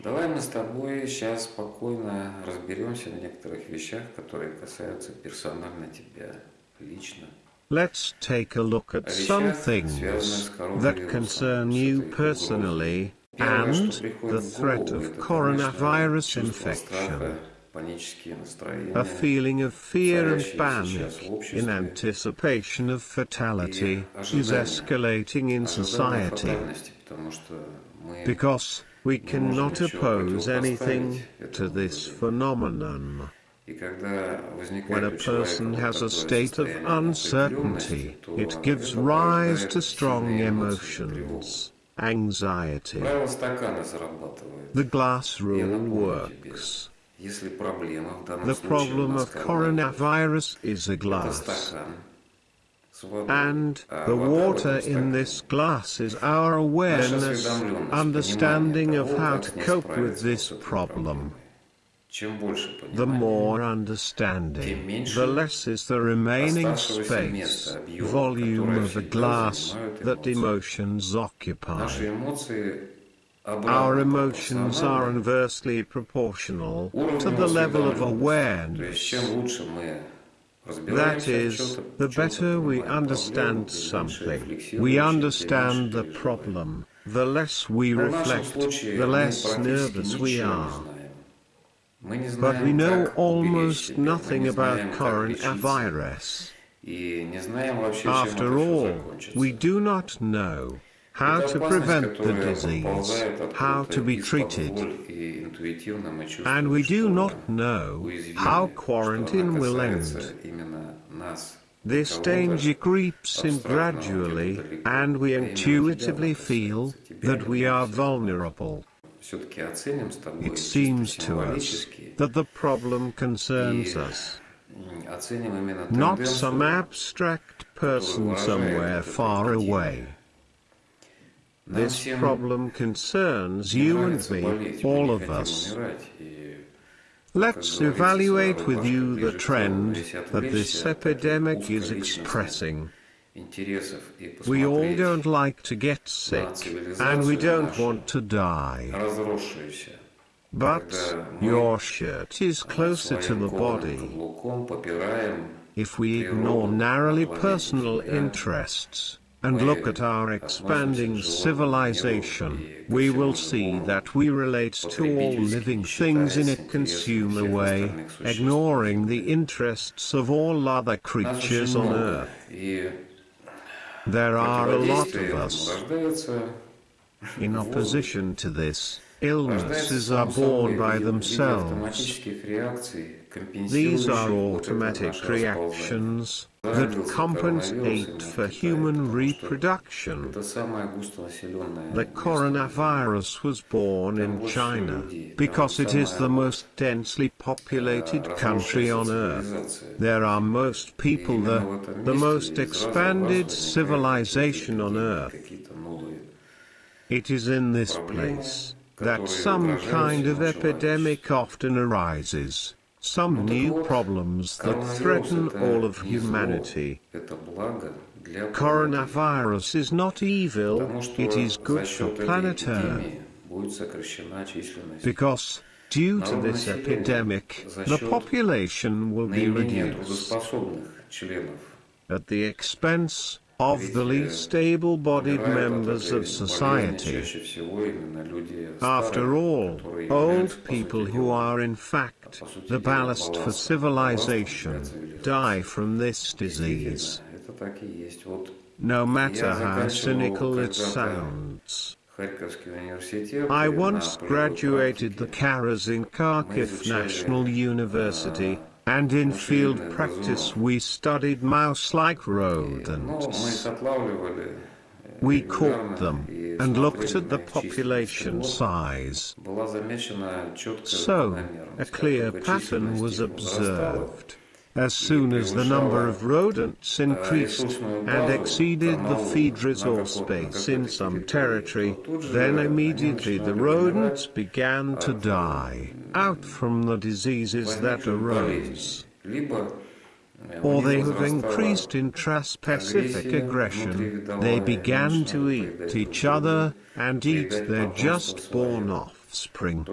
Давай мы с тобой сейчас спокойно разберемся в некоторых вещах, которые касаются персонально тебя, лично. Let's take a look at some things that concern you personally and the threat of coronavirus infection. A feeling of fear and panic in anticipation of fatality is escalating in society. Because we cannot oppose anything to this phenomenon. When a person has a state of uncertainty, it gives rise to strong emotions, anxiety. The glass rule works. The problem of coronavirus is a glass. And the water in this glass is our awareness, understanding of how to cope with this problem. The more understanding, the less is the remaining space, volume of the glass, that emotions occupy. Our emotions are inversely proportional to the level of awareness. That is, the better we understand something, we understand the problem, the less we reflect, the less nervous we are. But we know almost nothing about coronavirus. After all, we do not know how to prevent the disease, how to be treated. And we do not know how quarantine will end. This danger creeps in gradually, and we intuitively feel that we are vulnerable. It seems to us that the problem concerns us. Not some abstract person somewhere far away. This problem concerns you and me, all of us. Let's evaluate with you the trend that this epidemic is expressing. We all don't like to get sick, and we don't want to die. But, your shirt is closer to the body. If we ignore narrowly personal interests, and look at our expanding civilization, we will see that we relate to all living things in a consumer way, ignoring the interests of all other creatures on earth. There are a lot of us. In opposition to this, illnesses are born by themselves. These are automatic reactions that compensate for human reproduction. The coronavirus was born in China because it is the most densely populated country on earth. There are most people there, the most expanded civilization on earth. It is in this place that some kind of epidemic often arises some new problems that threaten all of humanity. Coronavirus is not evil, it is good for planet Earth. Because, due to this epidemic, the population will be reduced. At the expense of the least able-bodied members of society. After all, old people who are in fact the ballast for civilization die from this disease. No matter how cynical it sounds. I once graduated the Karazin Kharkiv National University, and in field practice we studied mouse-like rodents. We caught them, and looked at the population size. So, a clear pattern was observed. As soon as the number of rodents increased, and exceeded the feed resource space in some territory, then immediately the rodents began to die, out from the diseases that arose. Or they have increased in intraspecific aggression, they began to eat each other, and eat their just born off offspring.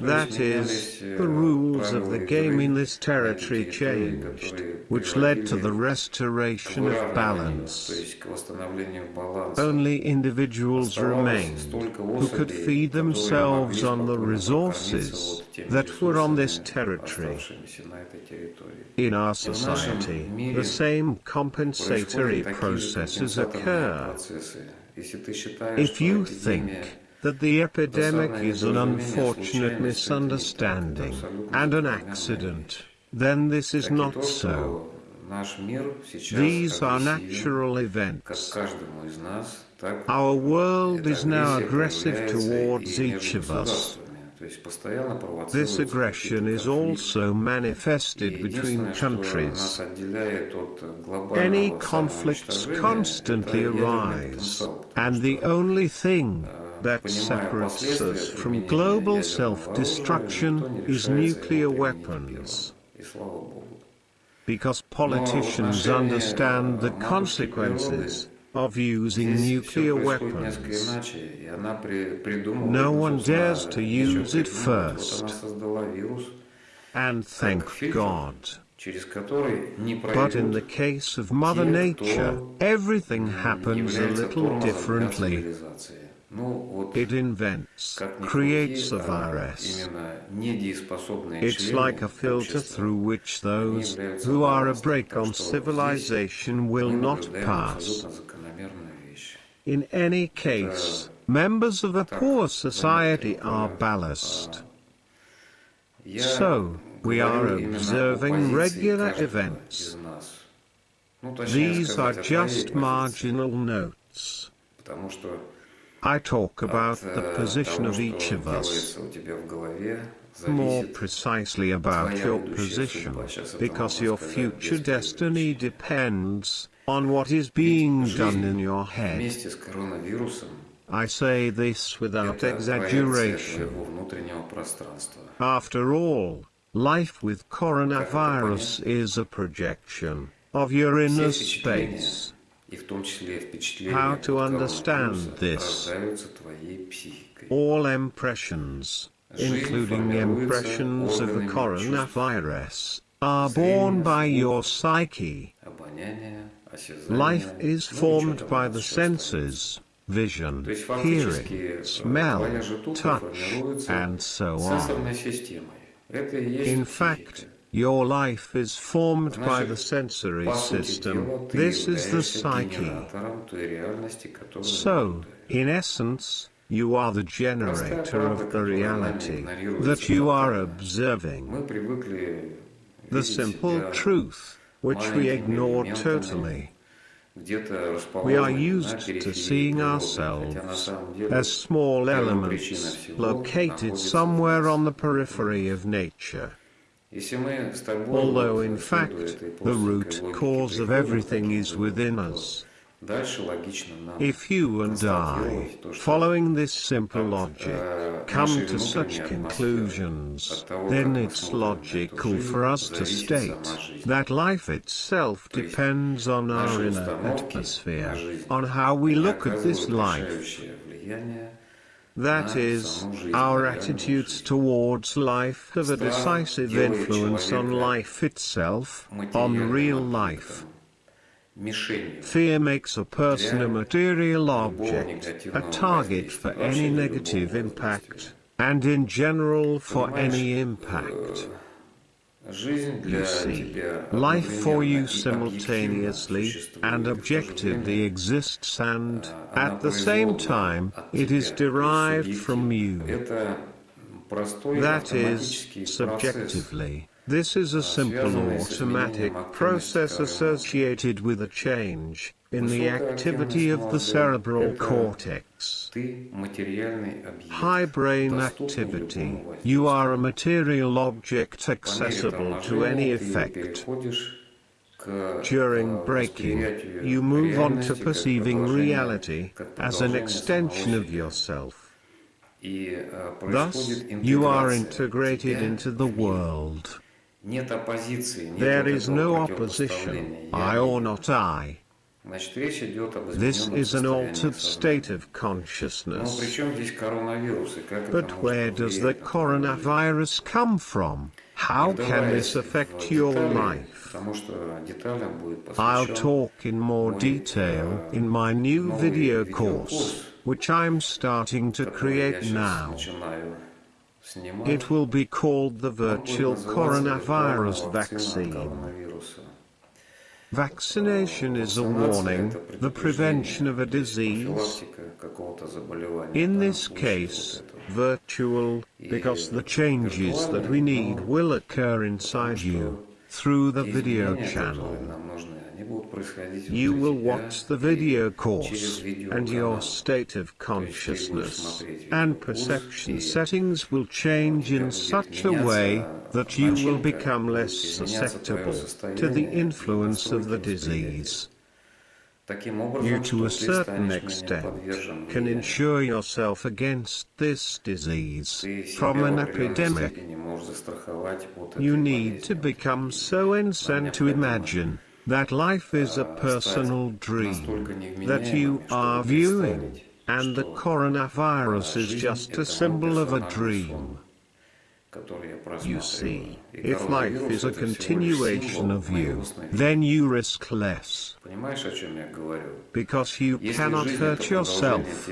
That is, the rules of the game in this territory changed, which led to the restoration of balance. Only individuals remained who could feed themselves on the resources that were on this territory. In our society, the same compensatory processes occur. If you think that the epidemic is an unfortunate misunderstanding and an accident, then this is not so. These are natural events. Our world is now aggressive towards each of us. This aggression is also manifested between countries. Any conflicts constantly arise, and the only thing that separates us from global self-destruction is nuclear weapons. Because politicians understand the consequences of using nuclear weapons. No one dares to use it first. And thank God. But in the case of Mother Nature, everything happens a little differently. It invents, creates a virus. It's like a filter through which those who are a brake on civilization will not pass. In any case, members of a poor society are ballast. So, we are observing regular events. These are just marginal notes. I talk about the position of each of us, more precisely about your position, because your future destiny depends on what is being done in your head. I say this without exaggeration. After all, life with coronavirus is a projection of your inner space. How to understand this? All impressions, including impressions of the coronavirus, are born by your psyche. Life is formed by the senses, vision, hearing, smell, touch, and so on. In fact, your life is formed by the sensory system. This is the psyche. So, in essence, you are the generator of the reality that you are observing. The simple truth, which we ignore totally. We are used to seeing ourselves as small elements located somewhere on the periphery of nature. Although in fact, the root cause of everything is within us. If you and I, following this simple logic, come to such conclusions, then it's logical for us to state that life itself depends on our inner atmosphere, on how we look at this life. That is, our attitudes towards life have a decisive influence on life itself, on real life. Fear makes a person a material object, a target for any negative impact, and in general for any impact see life for you simultaneously and objectively exists and, at the same time, it is derived from you. That is, subjectively. This is a simple automatic process associated with a change, in the activity of the cerebral cortex. High brain activity. You are a material object accessible to any effect. During breaking, you move on to perceiving reality as an extension of yourself. Thus, you are integrated into the world. There is no opposition, I or not I. This is an altered state of consciousness. But where does the coronavirus come from? How can this affect your life? I'll talk in more detail in my new video course, which I'm starting to create now. It will be called the Virtual Coronavirus Vaccine. Vaccination is a warning, the prevention of a disease. In this case, virtual, because the changes that we need will occur inside you, through the video channel. You will watch the video course, and your state of consciousness and perception settings will change in such a way that you will become less susceptible to the influence of the disease. You to a certain extent can insure yourself against this disease. From an epidemic. You need to become so insane to imagine that life is a personal dream that you are viewing, and the coronavirus is just a symbol of a dream. You see, if life is a continuation of you, then you risk less. Because you cannot hurt yourself.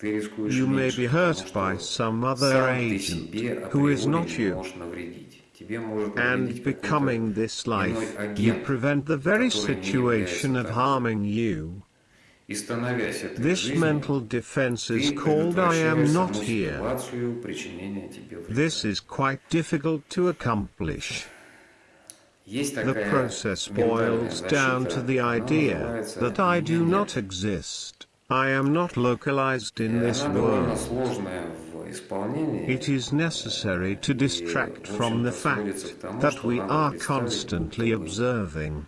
You may be hurt by some other agent, who is not you. And becoming this life, you prevent the very situation of harming you. This mental defense is called I am not here. This is quite difficult to accomplish. The process boils down to the idea that I do not exist. I am not localized in this world. It is necessary to distract from the fact that we are constantly observing.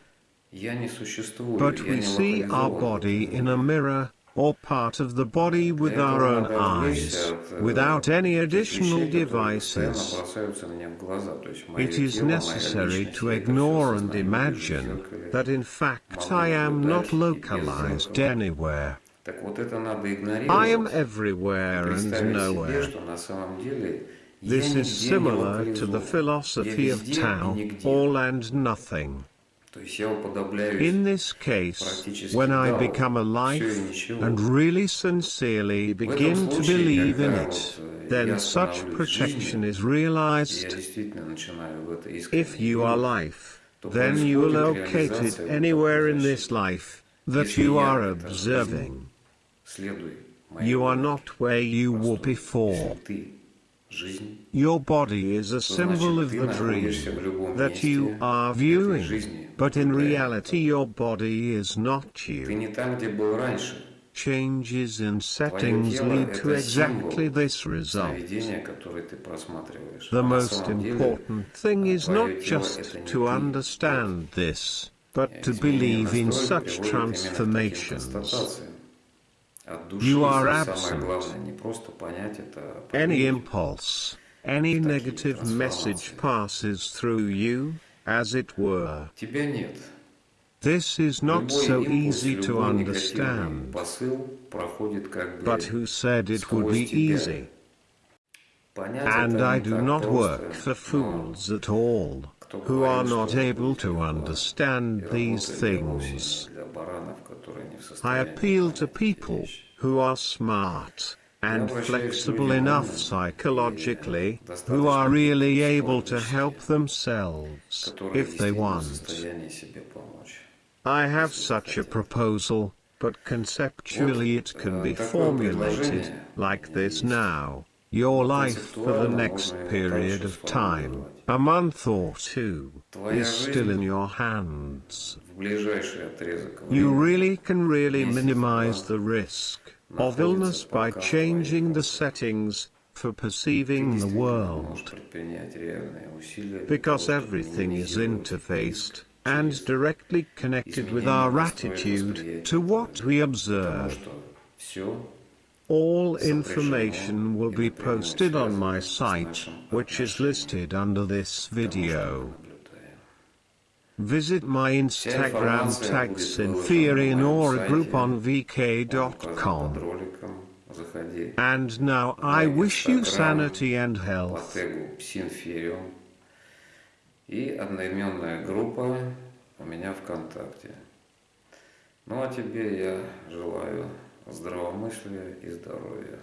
But we see our body in a mirror, or part of the body with our own eyes, without any additional devices. It is necessary to ignore and imagine that in fact I am not localized anywhere. I am everywhere and nowhere. This is similar to the philosophy of Tao, all and nothing. In this case, when I become alive, and really sincerely begin to believe in it, then such protection is realized. If you are life, then you are located anywhere in this life that you are observing. You are not where you were before. Your body is a symbol of the dream that you are viewing, but in reality your body is not you. Changes in settings lead to exactly this result. The most important thing is not just to understand this, but to believe in such transformations. You are absent. Any impulse, any negative message passes through you, as it were. This is not so easy to understand. But who said it would be easy? And I do not work for fools at all, who are not able to understand these things. I appeal to people who are smart and flexible enough psychologically, who are really able to help themselves, if they want. I have such a proposal, but conceptually it can be formulated, like this now. Your life for the next period of time, a month or two, is still in your hands. You really can really minimize the risk of illness by changing the settings for perceiving the world. Because everything is interfaced and directly connected with our attitude to what we observe. All information will be posted on my site, which is listed under this video. Visit my Instagram tag Sinferian or a group on vk.com. And now I wish you sanity and health. И одноименная группа у меня ВКонтакте. Ну а тебе я желаю здравомыслия и здоровья.